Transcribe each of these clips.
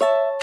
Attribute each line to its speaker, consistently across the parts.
Speaker 1: you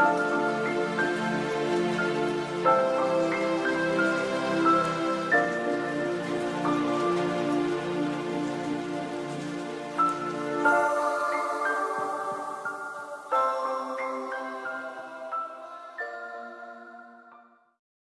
Speaker 1: Música